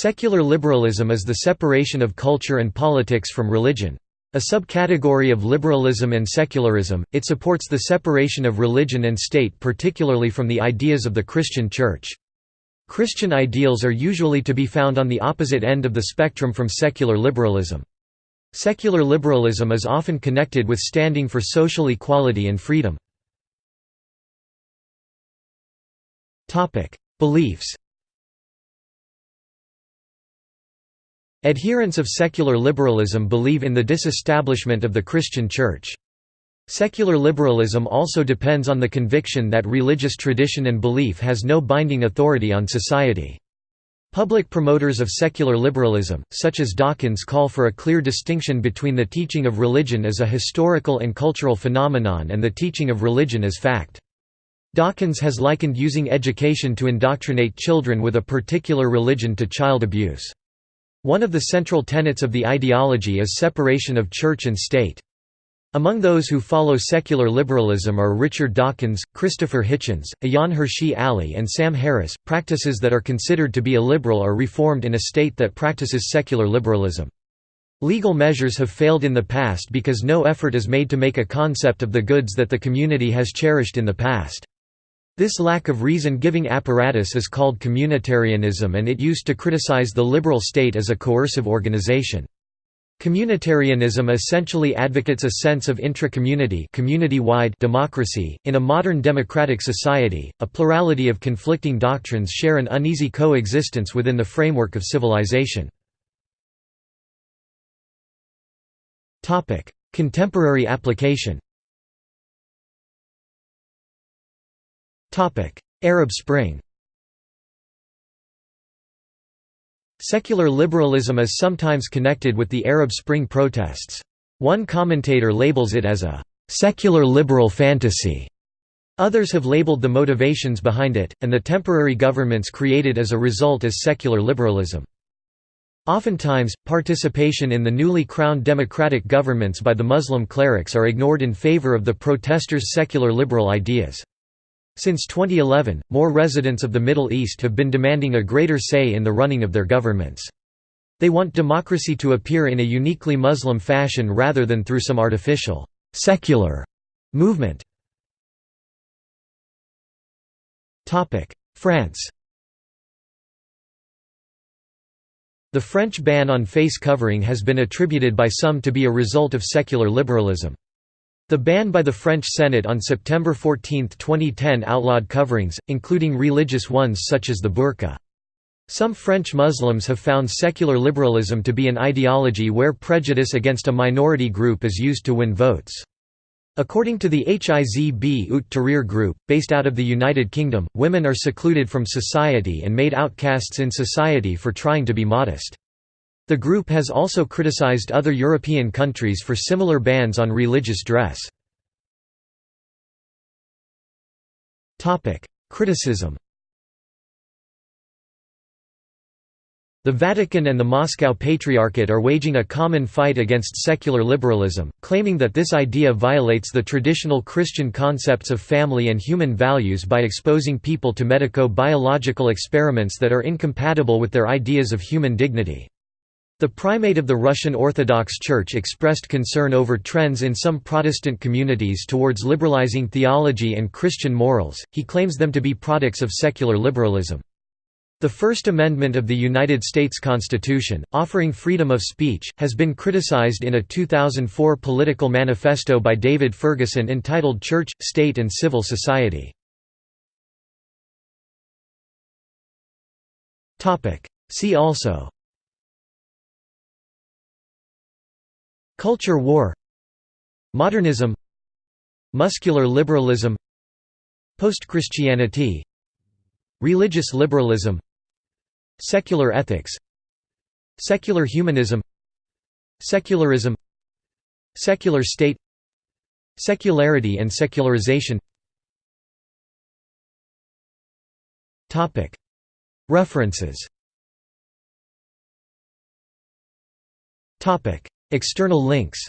Secular liberalism is the separation of culture and politics from religion. A subcategory of liberalism and secularism, it supports the separation of religion and state particularly from the ideas of the Christian Church. Christian ideals are usually to be found on the opposite end of the spectrum from secular liberalism. Secular liberalism is often connected with standing for social equality and freedom. Beliefs Adherents of secular liberalism believe in the disestablishment of the Christian Church. Secular liberalism also depends on the conviction that religious tradition and belief has no binding authority on society. Public promoters of secular liberalism, such as Dawkins call for a clear distinction between the teaching of religion as a historical and cultural phenomenon and the teaching of religion as fact. Dawkins has likened using education to indoctrinate children with a particular religion to child abuse. One of the central tenets of the ideology is separation of church and state. Among those who follow secular liberalism are Richard Dawkins, Christopher Hitchens, Ayaan Hirsi Ali, and Sam Harris. Practices that are considered to be illiberal are reformed in a state that practices secular liberalism. Legal measures have failed in the past because no effort is made to make a concept of the goods that the community has cherished in the past. This lack of reason-giving apparatus is called communitarianism and it used to criticize the liberal state as a coercive organization. Communitarianism essentially advocates a sense of intra-community community-wide democracy. In a modern democratic society, a plurality of conflicting doctrines share an uneasy coexistence within the framework of civilization. Contemporary application Arab Spring Secular liberalism is sometimes connected with the Arab Spring protests. One commentator labels it as a «secular liberal fantasy». Others have labeled the motivations behind it, and the temporary governments created as a result as secular liberalism. Oftentimes, participation in the newly crowned democratic governments by the Muslim clerics are ignored in favor of the protesters' secular liberal ideas. Since 2011, more residents of the Middle East have been demanding a greater say in the running of their governments. They want democracy to appear in a uniquely Muslim fashion rather than through some artificial, secular movement. France The French ban on face covering has been attributed by some to be a result of secular liberalism. The ban by the French Senate on September 14, 2010 outlawed coverings, including religious ones such as the burqa. Some French Muslims have found secular liberalism to be an ideology where prejudice against a minority group is used to win votes. According to the Hizb ut Tahrir group, based out of the United Kingdom, women are secluded from society and made outcasts in society for trying to be modest. The group has also criticized other European countries for similar bans on religious dress. Criticism The Vatican and the Moscow Patriarchate are waging a common fight against secular liberalism, claiming that this idea violates the traditional Christian concepts of family and human values by exposing people to medico-biological experiments that are incompatible with their ideas of human dignity. The primate of the Russian Orthodox Church expressed concern over trends in some Protestant communities towards liberalizing theology and Christian morals, he claims them to be products of secular liberalism. The First Amendment of the United States Constitution, offering freedom of speech, has been criticized in a 2004 political manifesto by David Fergusson entitled Church, State and Civil Society. See also Culture war Modernism Muscular liberalism Post-Christianity Religious liberalism Secular ethics Secular humanism Secularism Secular state Secularity and secularization. References External links